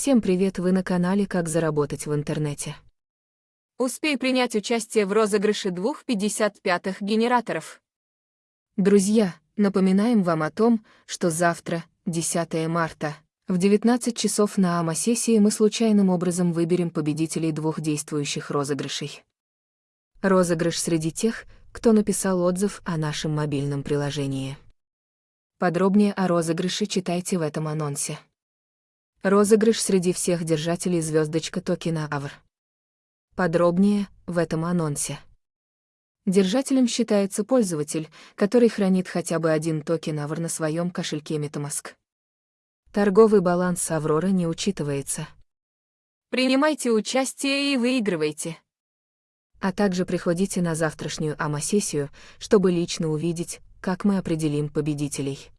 Всем привет, вы на канале «Как заработать в интернете». Успей принять участие в розыгрыше двух 55-х генераторов. Друзья, напоминаем вам о том, что завтра, 10 марта, в 19 часов на АМА-сессии мы случайным образом выберем победителей двух действующих розыгрышей. Розыгрыш среди тех, кто написал отзыв о нашем мобильном приложении. Подробнее о розыгрыше читайте в этом анонсе. Розыгрыш среди всех держателей звездочка токена АВР. Подробнее в этом анонсе. Держателем считается пользователь, который хранит хотя бы один токен АВР на своем кошельке MetaMask. Торговый баланс Аврора не учитывается. Принимайте участие и выигрывайте. А также приходите на завтрашнюю АМА-сессию, чтобы лично увидеть, как мы определим победителей.